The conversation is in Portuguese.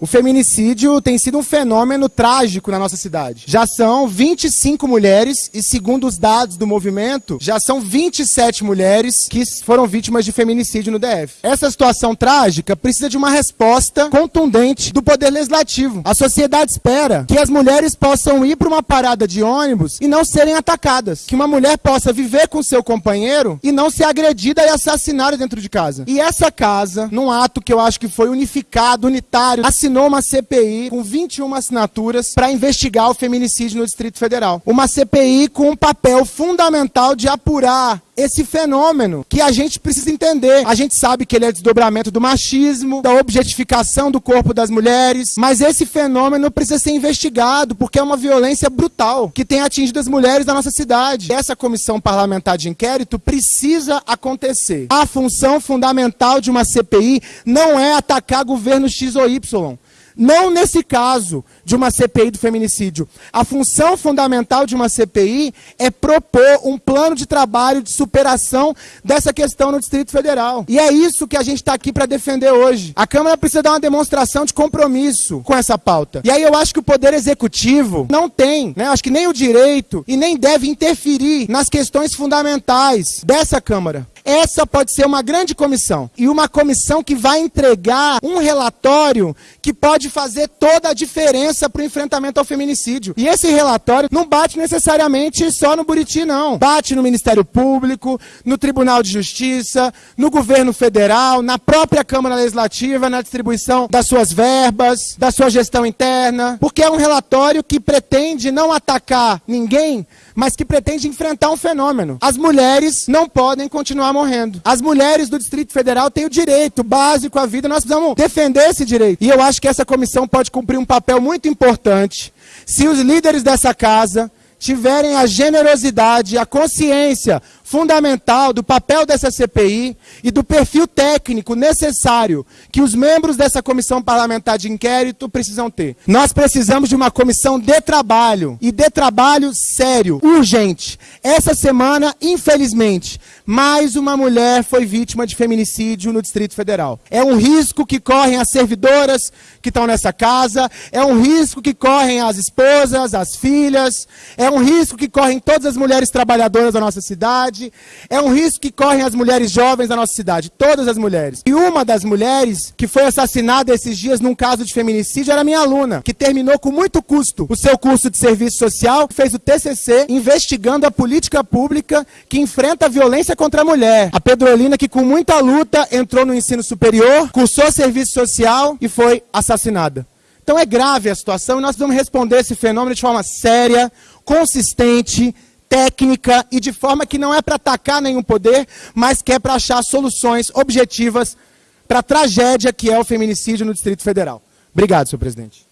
O feminicídio tem sido um fenômeno trágico na nossa cidade. Já são 25 mulheres e, segundo os dados do movimento, já são 27 mulheres que foram vítimas de feminicídio no DF. Essa situação trágica precisa de uma resposta contundente do Poder Legislativo. A sociedade espera que as mulheres possam ir para uma parada de ônibus e não serem atacadas. Que uma mulher possa viver com seu companheiro e não ser agredida e assassinada dentro de casa. E essa casa, num ato que eu acho que foi unificado, unitário, assinou uma CPI com 21 assinaturas para investigar o feminicídio no Distrito Federal. Uma CPI com um papel fundamental de apurar esse fenômeno que a gente precisa entender. A gente sabe que ele é desdobramento do machismo, da objetificação do corpo das mulheres, mas esse fenômeno precisa ser investigado porque é uma violência brutal que tem atingido as mulheres da nossa cidade. Essa comissão parlamentar de inquérito precisa acontecer. A função fundamental de uma CPI não é atacar governo X ou Y. Não nesse caso de uma CPI do feminicídio. A função fundamental de uma CPI é propor um plano de trabalho de superação dessa questão no Distrito Federal. E é isso que a gente está aqui para defender hoje. A Câmara precisa dar uma demonstração de compromisso com essa pauta. E aí eu acho que o Poder Executivo não tem, né, acho que nem o direito e nem deve interferir nas questões fundamentais dessa Câmara. Essa pode ser uma grande comissão e uma comissão que vai entregar um relatório que pode fazer toda a diferença para o enfrentamento ao feminicídio. E esse relatório não bate necessariamente só no Buriti, não. Bate no Ministério Público, no Tribunal de Justiça, no governo federal, na própria Câmara Legislativa, na distribuição das suas verbas, da sua gestão interna, porque é um relatório que pretende não atacar ninguém, mas que pretende enfrentar um fenômeno. As mulheres não podem continuar morrendo. As mulheres do Distrito Federal têm o direito básico à vida, nós precisamos defender esse direito. E eu acho que essa comissão pode cumprir um papel muito importante se os líderes dessa casa tiverem a generosidade, a consciência fundamental do papel dessa CPI e do perfil técnico necessário que os membros dessa comissão parlamentar de inquérito precisam ter. Nós precisamos de uma comissão de trabalho e de trabalho sério, urgente. Essa semana, infelizmente, mais uma mulher foi vítima de feminicídio no Distrito Federal. É um risco que correm as servidoras que estão nessa casa, é um risco que correm as esposas, as filhas, é um risco que correm todas as mulheres trabalhadoras da nossa cidade cidade, é um risco que correm as mulheres jovens da nossa cidade, todas as mulheres. E uma das mulheres que foi assassinada esses dias num caso de feminicídio era minha aluna, que terminou com muito custo o seu curso de serviço social, fez o TCC investigando a política pública que enfrenta a violência contra a mulher. A Pedrolina que com muita luta entrou no ensino superior, cursou serviço social e foi assassinada. Então é grave a situação e nós vamos responder esse fenômeno de forma séria, consistente, técnica e de forma que não é para atacar nenhum poder, mas que é para achar soluções objetivas para a tragédia que é o feminicídio no Distrito Federal. Obrigado, senhor presidente.